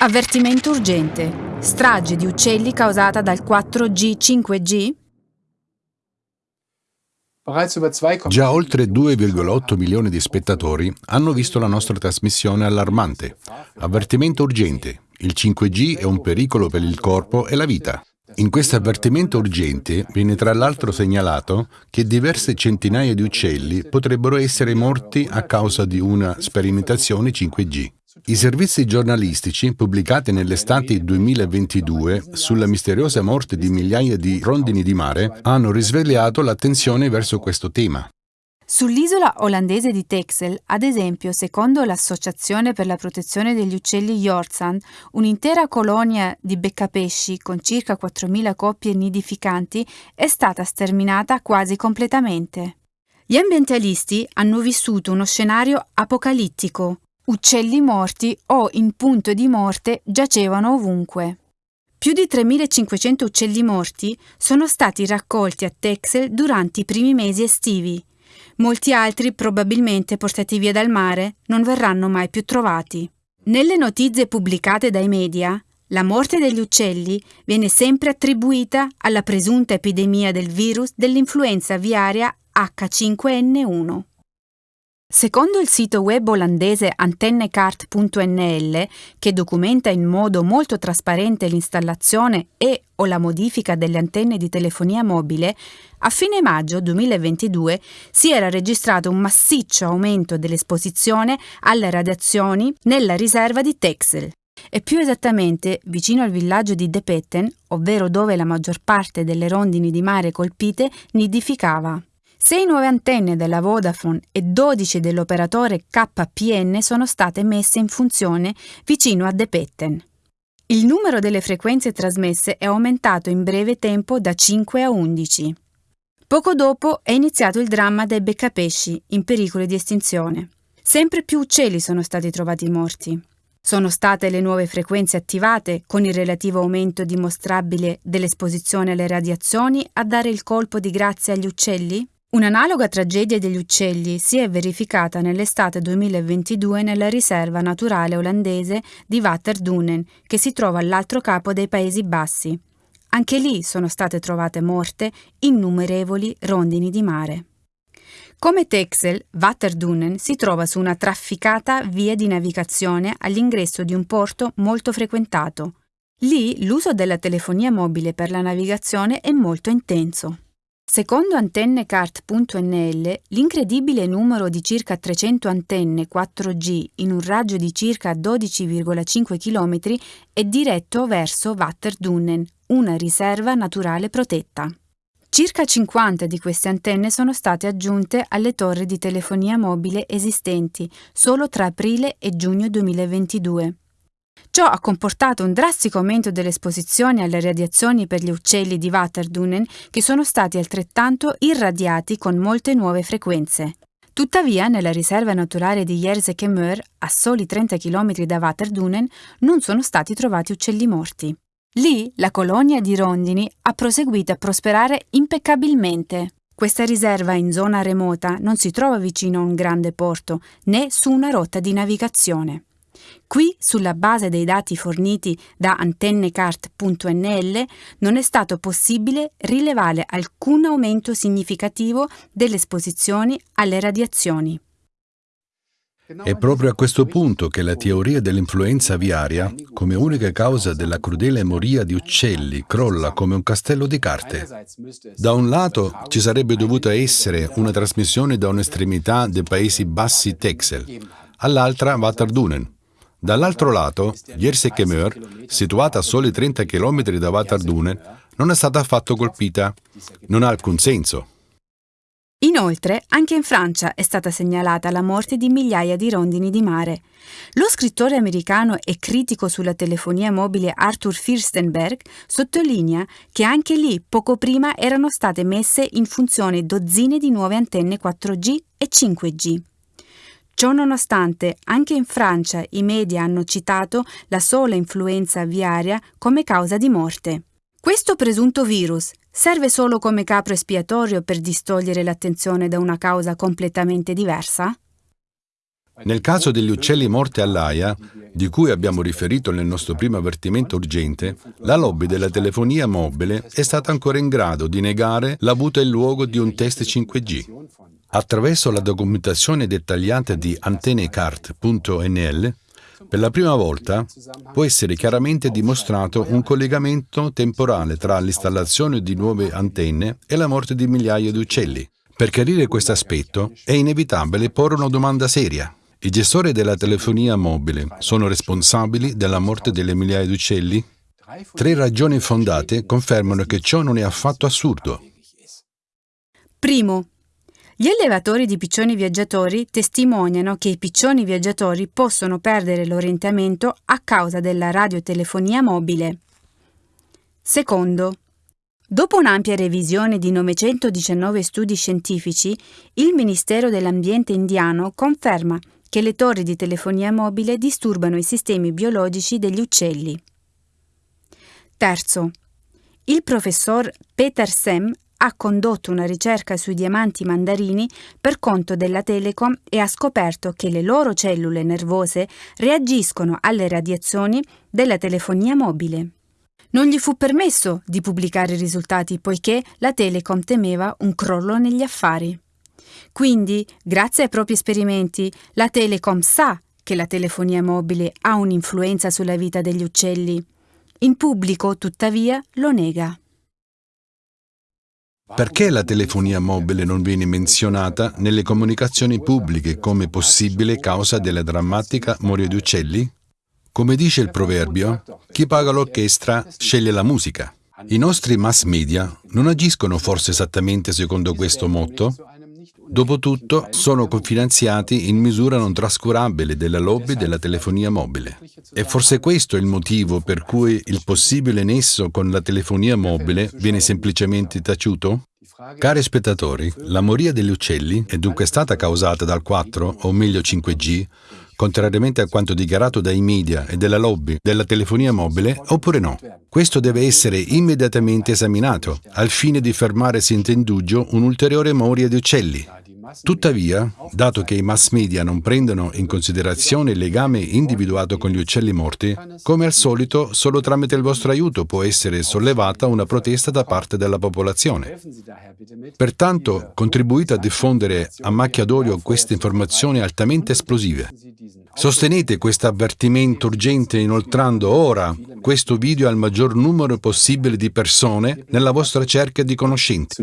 Avvertimento urgente. Strage di uccelli causata dal 4G-5G? Già oltre 2,8 milioni di spettatori hanno visto la nostra trasmissione allarmante. Avvertimento urgente. Il 5G è un pericolo per il corpo e la vita. In questo avvertimento urgente viene tra l'altro segnalato che diverse centinaia di uccelli potrebbero essere morti a causa di una sperimentazione 5G. I servizi giornalistici pubblicati nell'estate 2022 sulla misteriosa morte di migliaia di rondini di mare hanno risvegliato l'attenzione verso questo tema. Sull'isola olandese di Texel, ad esempio, secondo l'Associazione per la protezione degli uccelli Jorsan, un'intera colonia di beccapesci con circa 4.000 coppie nidificanti è stata sterminata quasi completamente. Gli ambientalisti hanno vissuto uno scenario apocalittico, uccelli morti o in punto di morte giacevano ovunque. Più di 3.500 uccelli morti sono stati raccolti a Texel durante i primi mesi estivi. Molti altri, probabilmente portati via dal mare, non verranno mai più trovati. Nelle notizie pubblicate dai media, la morte degli uccelli viene sempre attribuita alla presunta epidemia del virus dell'influenza aviaria H5N1. Secondo il sito web olandese antennecart.nl, che documenta in modo molto trasparente l'installazione e o la modifica delle antenne di telefonia mobile, a fine maggio 2022 si era registrato un massiccio aumento dell'esposizione alle radiazioni nella riserva di Texel, e più esattamente vicino al villaggio di De Petten, ovvero dove la maggior parte delle rondini di mare colpite nidificava. Sei nuove antenne della Vodafone e 12 dell'operatore KPN sono state messe in funzione vicino a De Petten. Il numero delle frequenze trasmesse è aumentato in breve tempo da 5 a 11. Poco dopo è iniziato il dramma dei beccapesci in pericolo di estinzione. Sempre più uccelli sono stati trovati morti. Sono state le nuove frequenze attivate, con il relativo aumento dimostrabile dell'esposizione alle radiazioni, a dare il colpo di grazia agli uccelli? Un'analoga tragedia degli uccelli si è verificata nell'estate 2022 nella riserva naturale olandese di Waterdunen, che si trova all'altro capo dei Paesi Bassi. Anche lì sono state trovate morte innumerevoli rondini di mare. Come Texel, Waterdunen si trova su una trafficata via di navigazione all'ingresso di un porto molto frequentato. Lì l'uso della telefonia mobile per la navigazione è molto intenso. Secondo antennecart.nl, l'incredibile numero di circa 300 antenne 4G in un raggio di circa 12,5 km è diretto verso Waterdunnen, una riserva naturale protetta. Circa 50 di queste antenne sono state aggiunte alle torri di telefonia mobile esistenti solo tra aprile e giugno 2022. Ciò ha comportato un drastico aumento dell'esposizione alle radiazioni per gli uccelli di Waterdunen che sono stati altrettanto irradiati con molte nuove frequenze. Tuttavia, nella riserva naturale di Jerseke a soli 30 km da Waterdunen, non sono stati trovati uccelli morti. Lì la colonia di rondini ha proseguito a prosperare impeccabilmente. Questa riserva in zona remota non si trova vicino a un grande porto né su una rotta di navigazione. Qui, sulla base dei dati forniti da antennecart.nl, non è stato possibile rilevare alcun aumento significativo delle esposizioni alle radiazioni. È proprio a questo punto che la teoria dell'influenza aviaria, come unica causa della crudele moria di uccelli, crolla come un castello di carte. Da un lato ci sarebbe dovuta essere una trasmissione da un'estremità dei Paesi Bassi Texel, all'altra Waterdunen. Dall'altro lato, Jersey-Kemeur, situata a soli 30 km da Waterdunen, non è stata affatto colpita. Non ha alcun senso. Inoltre, anche in Francia è stata segnalata la morte di migliaia di rondini di mare. Lo scrittore americano e critico sulla telefonia mobile Arthur Firstenberg sottolinea che anche lì poco prima erano state messe in funzione dozzine di nuove antenne 4G e 5G. Ciò nonostante, anche in Francia i media hanno citato la sola influenza aviaria come causa di morte. Questo presunto virus serve solo come capro espiatorio per distogliere l'attenzione da una causa completamente diversa? Nel caso degli uccelli morti all'AIA, di cui abbiamo riferito nel nostro primo avvertimento urgente, la lobby della telefonia mobile è stata ancora in grado di negare l'avuto in luogo di un test 5G. Attraverso la documentazione dettagliata di antennecart.nl, per la prima volta può essere chiaramente dimostrato un collegamento temporale tra l'installazione di nuove antenne e la morte di migliaia di uccelli. Per chiarire questo aspetto è inevitabile porre una domanda seria. I gestori della telefonia mobile sono responsabili della morte delle migliaia di uccelli? Tre ragioni fondate confermano che ciò non è affatto assurdo. Primo, gli allevatori di piccioni viaggiatori testimoniano che i piccioni viaggiatori possono perdere l'orientamento a causa della radiotelefonia mobile. Secondo, Dopo un'ampia revisione di 919 studi scientifici, il Ministero dell'Ambiente indiano conferma che le torri di telefonia mobile disturbano i sistemi biologici degli uccelli. Terzo, il professor Peter Sem ha condotto una ricerca sui diamanti mandarini per conto della Telecom e ha scoperto che le loro cellule nervose reagiscono alle radiazioni della telefonia mobile. Non gli fu permesso di pubblicare i risultati poiché la Telecom temeva un crollo negli affari. Quindi, grazie ai propri esperimenti, la Telecom sa che la telefonia mobile ha un'influenza sulla vita degli uccelli. In pubblico, tuttavia, lo nega. Perché la telefonia mobile non viene menzionata nelle comunicazioni pubbliche come possibile causa della drammatica morte di uccelli? Come dice il proverbio, chi paga l'orchestra sceglie la musica. I nostri mass media non agiscono forse esattamente secondo questo motto? Dopotutto sono confinanziati in misura non trascurabile della lobby della telefonia mobile. E forse questo è il motivo per cui il possibile nesso con la telefonia mobile viene semplicemente taciuto? Cari spettatori, la moria degli uccelli è dunque stata causata dal 4, o meglio 5G, contrariamente a quanto dichiarato dai media e dalla lobby della telefonia mobile, oppure no? Questo deve essere immediatamente esaminato, al fine di fermare senza indugio un'ulteriore moria di uccelli. Tuttavia, dato che i mass media non prendono in considerazione il legame individuato con gli uccelli morti, come al solito, solo tramite il vostro aiuto può essere sollevata una protesta da parte della popolazione. Pertanto, contribuite a diffondere a macchia d'olio queste informazioni altamente esplosive. Sostenete questo avvertimento urgente inoltrando ora questo video al maggior numero possibile di persone nella vostra cerchia di conoscenti.